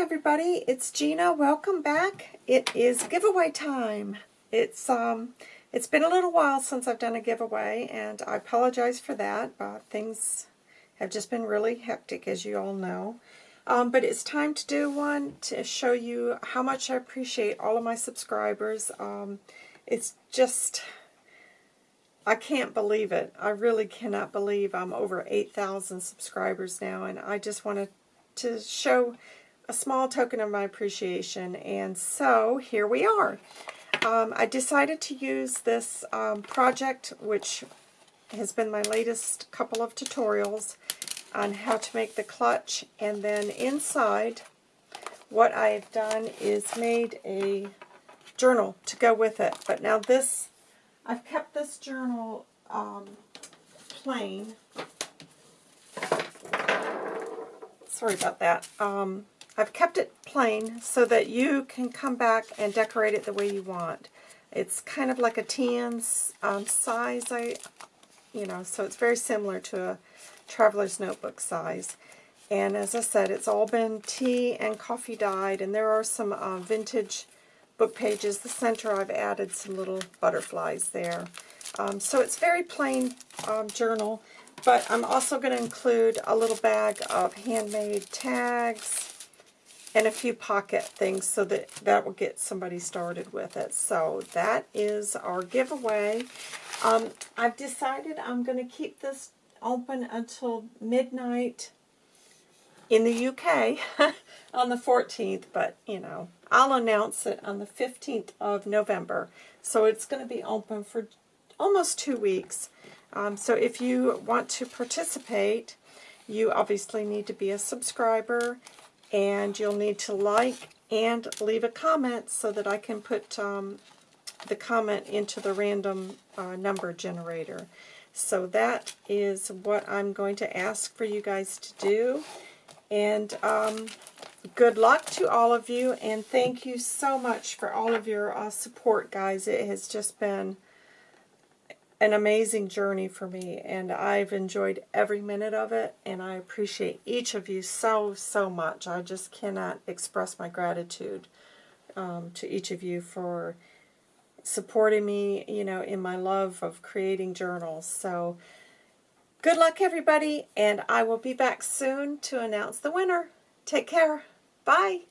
everybody. It's Gina. Welcome back. It is giveaway time. It's um, it's been a little while since I've done a giveaway, and I apologize for that. But things have just been really hectic, as you all know. Um, but it's time to do one to show you how much I appreciate all of my subscribers. Um, it's just, I can't believe it. I really cannot believe I'm over 8,000 subscribers now, and I just want to to show a small token of my appreciation. And so here we are. Um, I decided to use this um, project, which has been my latest couple of tutorials on how to make the clutch. And then inside, what I've done is made a journal to go with it. But now this, I've kept this journal um, plain. Sorry about that. Um, I've kept it plain so that you can come back and decorate it the way you want. It's kind of like a tan um, size, I, you know, so it's very similar to a traveler's notebook size. And as I said, it's all been tea and coffee dyed, and there are some uh, vintage book pages. The center, I've added some little butterflies there. Um, so it's very plain um, journal, but I'm also going to include a little bag of handmade tags, and a few pocket things so that that will get somebody started with it. So that is our giveaway. Um, I've decided I'm going to keep this open until midnight in the UK on the 14th, but, you know, I'll announce it on the 15th of November. So it's going to be open for almost two weeks. Um, so if you want to participate, you obviously need to be a subscriber and you'll need to like and leave a comment so that I can put um, the comment into the random uh, number generator. So that is what I'm going to ask for you guys to do. And um, good luck to all of you, and thank you so much for all of your uh, support, guys. It has just been an amazing journey for me, and I've enjoyed every minute of it, and I appreciate each of you so, so much. I just cannot express my gratitude um, to each of you for supporting me, you know, in my love of creating journals. So, good luck, everybody, and I will be back soon to announce the winner. Take care. Bye.